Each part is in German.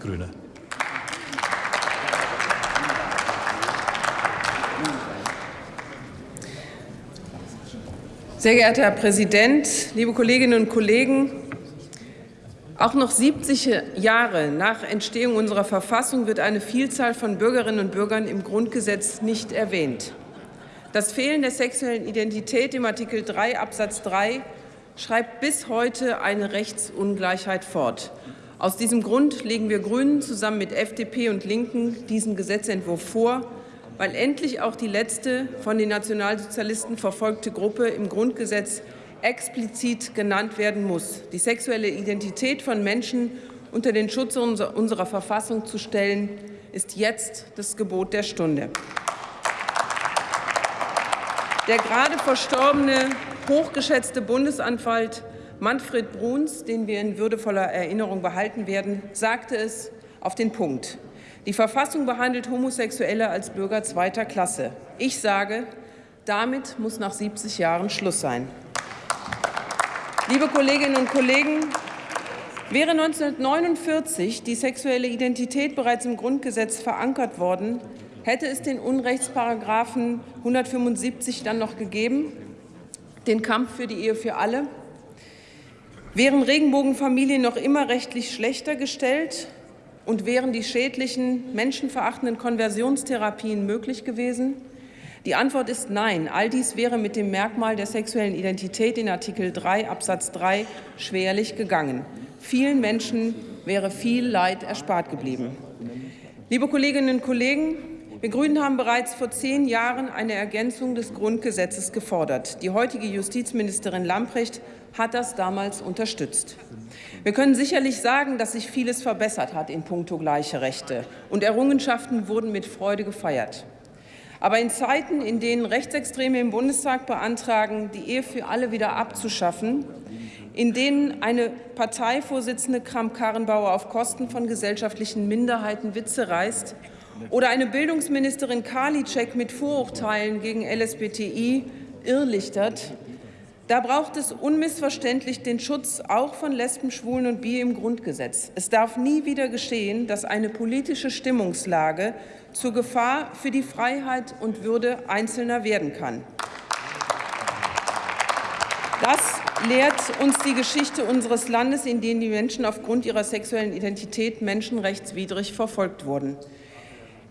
Grüne. Sehr geehrter Herr Präsident, liebe Kolleginnen und Kollegen! Auch noch 70 Jahre nach Entstehung unserer Verfassung wird eine Vielzahl von Bürgerinnen und Bürgern im Grundgesetz nicht erwähnt. Das Fehlen der sexuellen Identität im Artikel 3 Absatz 3 schreibt bis heute eine Rechtsungleichheit fort. Aus diesem Grund legen wir Grünen zusammen mit FDP und Linken diesen Gesetzentwurf vor, weil endlich auch die letzte von den Nationalsozialisten verfolgte Gruppe im Grundgesetz explizit genannt werden muss. Die sexuelle Identität von Menschen unter den Schutz unserer Verfassung zu stellen, ist jetzt das Gebot der Stunde. Der gerade verstorbene, hochgeschätzte Bundesanwalt Manfred Bruns, den wir in würdevoller Erinnerung behalten werden, sagte es auf den Punkt. Die Verfassung behandelt Homosexuelle als Bürger zweiter Klasse. Ich sage, damit muss nach 70 Jahren Schluss sein. Liebe Kolleginnen und Kollegen, wäre 1949 die sexuelle Identität bereits im Grundgesetz verankert worden, hätte es den Unrechtsparagraphen 175 dann noch gegeben, den Kampf für die Ehe für alle? Wären Regenbogenfamilien noch immer rechtlich schlechter gestellt? Und wären die schädlichen, menschenverachtenden Konversionstherapien möglich gewesen? Die Antwort ist nein. All dies wäre mit dem Merkmal der sexuellen Identität in Artikel 3 Absatz 3 schwerlich gegangen. Vielen Menschen wäre viel Leid erspart geblieben. Liebe Kolleginnen und Kollegen, wir Grünen haben bereits vor zehn Jahren eine Ergänzung des Grundgesetzes gefordert. Die heutige Justizministerin Lamprecht hat das damals unterstützt. Wir können sicherlich sagen, dass sich vieles verbessert hat in puncto gleiche Rechte, und Errungenschaften wurden mit Freude gefeiert. Aber in Zeiten, in denen Rechtsextreme im Bundestag beantragen, die Ehe für alle wieder abzuschaffen, in denen eine Parteivorsitzende Kramp-Karrenbauer auf Kosten von gesellschaftlichen Minderheiten Witze reißt oder eine Bildungsministerin Karliczek mit Vorurteilen gegen LSBTI irrlichtert, da braucht es unmissverständlich den Schutz auch von Lesben, Schwulen und Bi im Grundgesetz. Es darf nie wieder geschehen, dass eine politische Stimmungslage zur Gefahr für die Freiheit und Würde Einzelner werden kann. Das lehrt uns die Geschichte unseres Landes, in dem die Menschen aufgrund ihrer sexuellen Identität menschenrechtswidrig verfolgt wurden.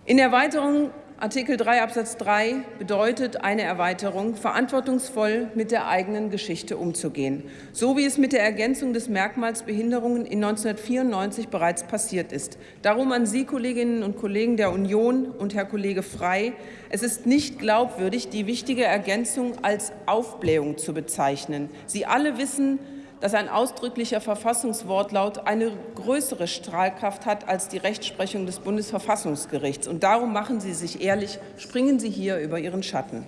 In Erweiterung Artikel 3 Absatz 3 bedeutet eine Erweiterung, verantwortungsvoll mit der eigenen Geschichte umzugehen, so wie es mit der Ergänzung des Merkmals Behinderungen in 1994 bereits passiert ist. Darum an Sie, Kolleginnen und Kollegen der Union und Herr Kollege Frey, es ist nicht glaubwürdig, die wichtige Ergänzung als Aufblähung zu bezeichnen. Sie alle wissen, dass ein ausdrücklicher Verfassungswortlaut eine größere Strahlkraft hat als die Rechtsprechung des Bundesverfassungsgerichts. Und darum machen Sie sich ehrlich, springen Sie hier über Ihren Schatten.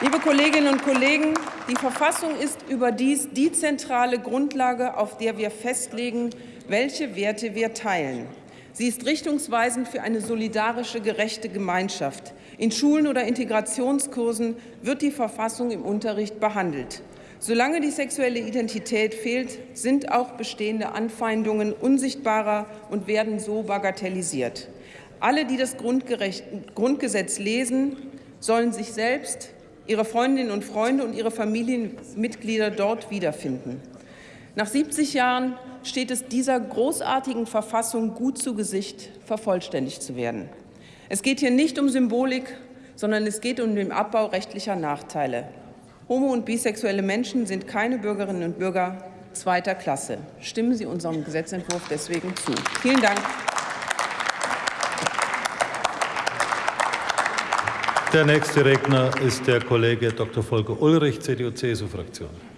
Liebe Kolleginnen und Kollegen, die Verfassung ist überdies die zentrale Grundlage, auf der wir festlegen, welche Werte wir teilen. Sie ist richtungsweisend für eine solidarische, gerechte Gemeinschaft. In Schulen oder Integrationskursen wird die Verfassung im Unterricht behandelt. Solange die sexuelle Identität fehlt, sind auch bestehende Anfeindungen unsichtbarer und werden so bagatellisiert. Alle, die das Grundgesetz lesen, sollen sich selbst, ihre Freundinnen und Freunde und ihre Familienmitglieder dort wiederfinden. Nach 70 Jahren steht es dieser großartigen Verfassung gut zu Gesicht, vervollständigt zu werden. Es geht hier nicht um Symbolik, sondern es geht um den Abbau rechtlicher Nachteile. Homo- und bisexuelle Menschen sind keine Bürgerinnen und Bürger zweiter Klasse. Stimmen Sie unserem Gesetzentwurf deswegen zu. Vielen Dank. Der nächste Redner ist der Kollege Dr. Volker Ulrich, CDU-CSU-Fraktion.